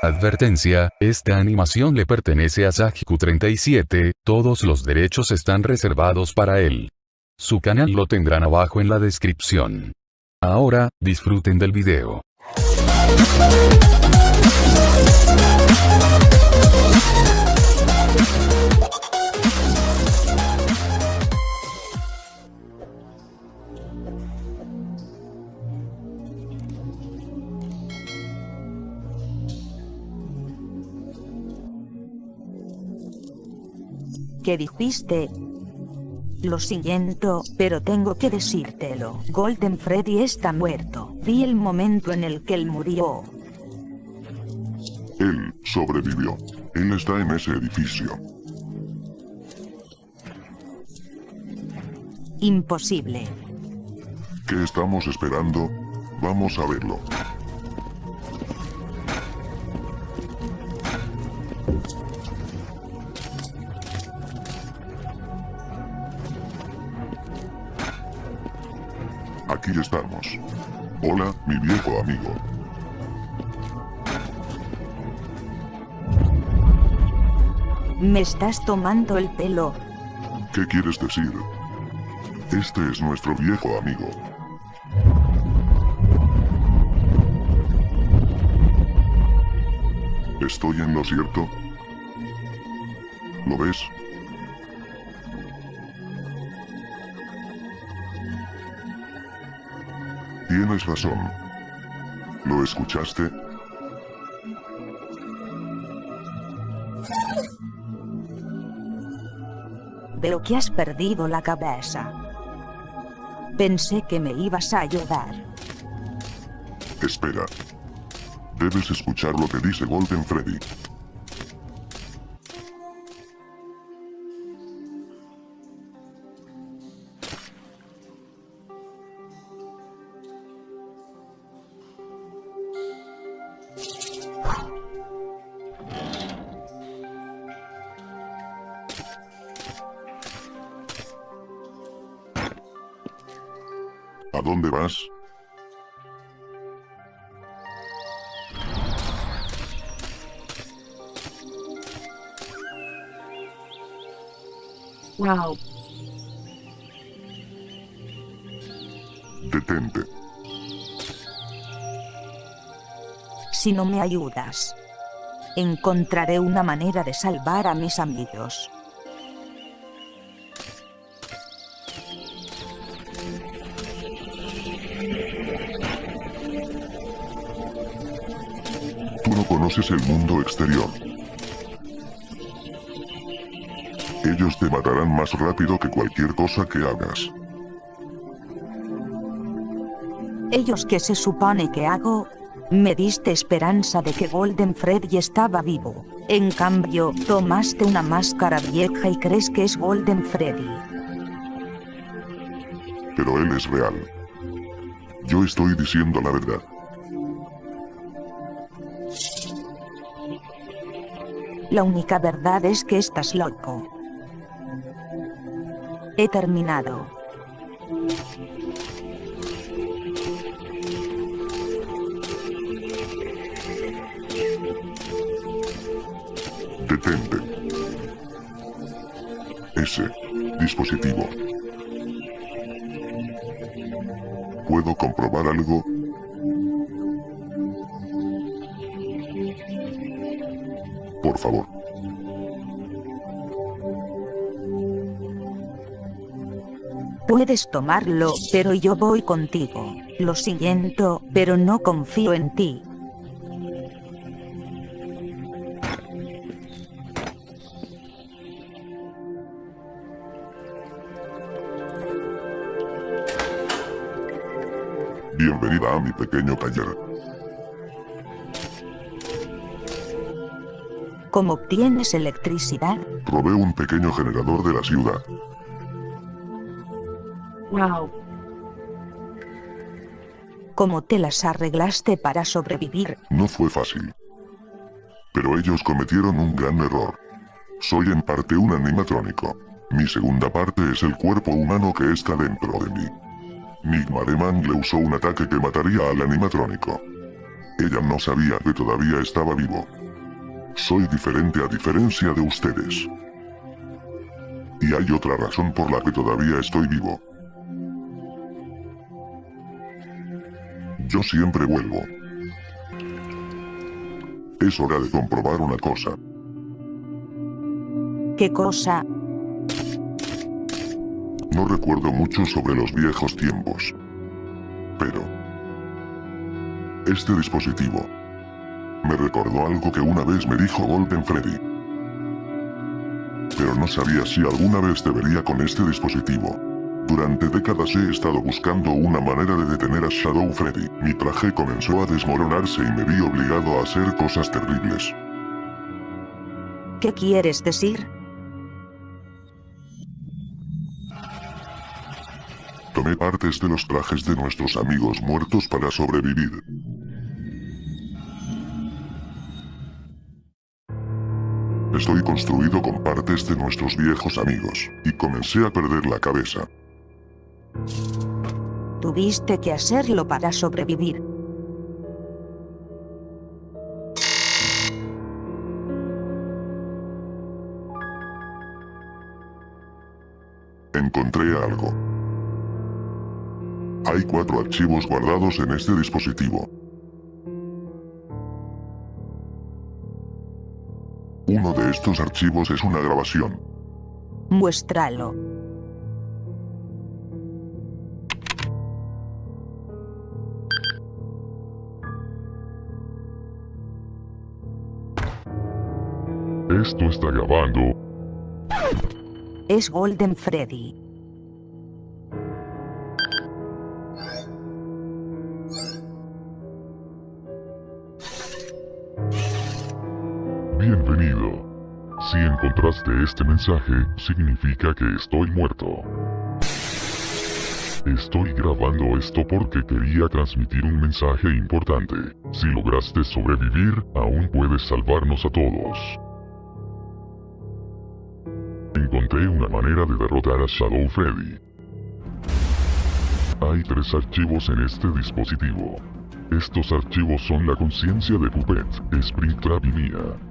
Advertencia, esta animación le pertenece a Sajiku37, todos los derechos están reservados para él. Su canal lo tendrán abajo en la descripción. Ahora, disfruten del video. ¿Qué dijiste? Lo siento, pero tengo que decírtelo. Golden Freddy está muerto. Vi el momento en el que él murió. Él sobrevivió. Él está en ese edificio. Imposible. ¿Qué estamos esperando? Vamos a verlo. Aquí estamos. Hola, mi viejo amigo. Me estás tomando el pelo. ¿Qué quieres decir? Este es nuestro viejo amigo. ¿Estoy en lo cierto? ¿Lo ves? Tienes razón. ¿Lo escuchaste? Veo que has perdido la cabeza. Pensé que me ibas a ayudar. Espera. Debes escuchar lo que dice Golden Freddy. ¿A dónde vas? Wow. Detente. Si no me ayudas, encontraré una manera de salvar a mis amigos. No conoces el mundo exterior. Ellos te matarán más rápido que cualquier cosa que hagas. Ellos que se supone que hago, me diste esperanza de que Golden Freddy estaba vivo. En cambio, tomaste una máscara vieja y crees que es Golden Freddy. Pero él es real. Yo estoy diciendo la verdad. La única verdad es que estás loco. He terminado. Detente. Ese dispositivo. ¿Puedo comprobar algo? Por favor. Puedes tomarlo, pero yo voy contigo. Lo siento, pero no confío en ti. Bienvenida a mi pequeño taller. ¿Cómo obtienes electricidad? Probé un pequeño generador de la ciudad. Wow. ¿Cómo te las arreglaste para sobrevivir? No fue fácil. Pero ellos cometieron un gran error. Soy en parte un animatrónico. Mi segunda parte es el cuerpo humano que está dentro de mí. Nigma de Man le usó un ataque que mataría al animatrónico. Ella no sabía que todavía estaba vivo. Soy diferente a diferencia de ustedes. Y hay otra razón por la que todavía estoy vivo. Yo siempre vuelvo. Es hora de comprobar una cosa. ¿Qué cosa? No recuerdo mucho sobre los viejos tiempos. Pero... Este dispositivo... Me recordó algo que una vez me dijo Golden Freddy. Pero no sabía si alguna vez te vería con este dispositivo. Durante décadas he estado buscando una manera de detener a Shadow Freddy. Mi traje comenzó a desmoronarse y me vi obligado a hacer cosas terribles. ¿Qué quieres decir? Tomé partes de los trajes de nuestros amigos muertos para sobrevivir. Estoy construido con partes de nuestros viejos amigos, y comencé a perder la cabeza. Tuviste que hacerlo para sobrevivir. Encontré algo. Hay cuatro archivos guardados en este dispositivo. Uno de estos archivos es una grabación. Muéstralo. Esto está grabando. Es Golden Freddy. Bienvenido. Si encontraste este mensaje, significa que estoy muerto. Estoy grabando esto porque quería transmitir un mensaje importante. Si lograste sobrevivir, aún puedes salvarnos a todos. Encontré una manera de derrotar a Shadow Freddy. Hay tres archivos en este dispositivo. Estos archivos son la conciencia de Puppet, Springtrap y mía.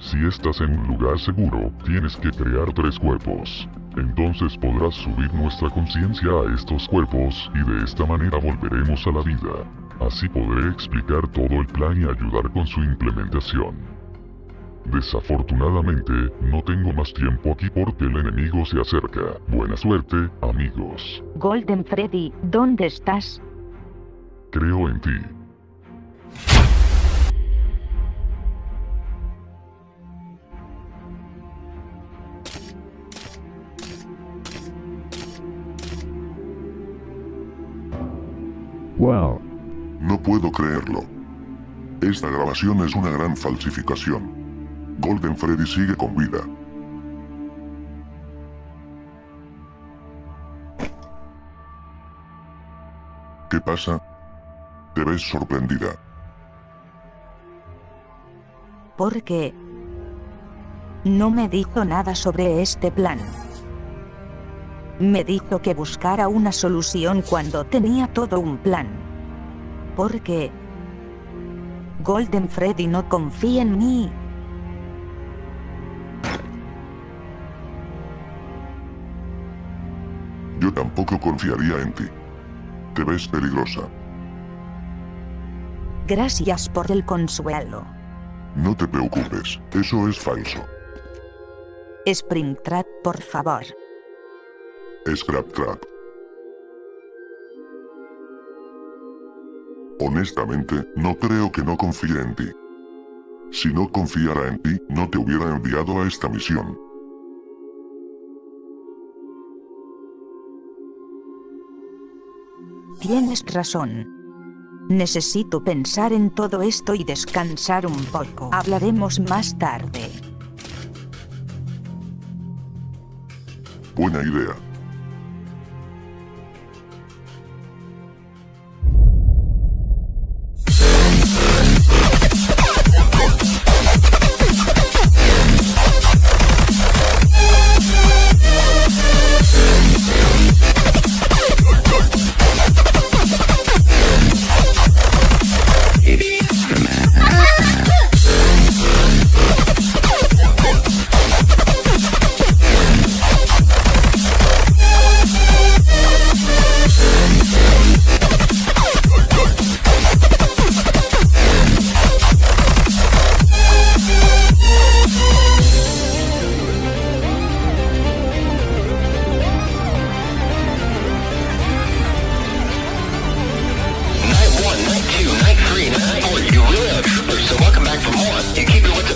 Si estás en un lugar seguro, tienes que crear tres cuerpos. Entonces podrás subir nuestra conciencia a estos cuerpos, y de esta manera volveremos a la vida. Así podré explicar todo el plan y ayudar con su implementación. Desafortunadamente, no tengo más tiempo aquí porque el enemigo se acerca. Buena suerte, amigos. Golden Freddy, ¿dónde estás? Creo en ti. Wow. No puedo creerlo. Esta grabación es una gran falsificación. Golden Freddy sigue con vida. ¿Qué pasa? Te ves sorprendida. Porque... No me dijo nada sobre este plan. Me dijo que buscara una solución cuando tenía todo un plan. Porque... Golden Freddy no confía en mí. Yo tampoco confiaría en ti. Te ves peligrosa. Gracias por el consuelo. No te preocupes, eso es falso. Springtrap, por favor. Scrap Trap. Honestamente, no creo que no confíe en ti. Si no confiara en ti, no te hubiera enviado a esta misión. Tienes razón. Necesito pensar en todo esto y descansar un poco. Hablaremos más tarde. Buena idea.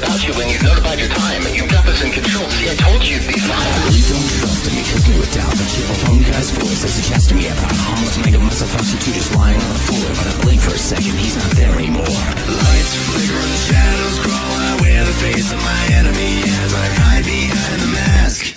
about you when you notified your time. You got this in control. See, I told you these lies. You don't trust me, kiss me with doubt. The cheerful phone guy's voice as he to me about harmless mega muscle prostitute just lying on the floor. But I blink for a second, he's not there anymore. Lights flicker and the shadows crawl. I wear the face of my enemy as I hide behind the mask.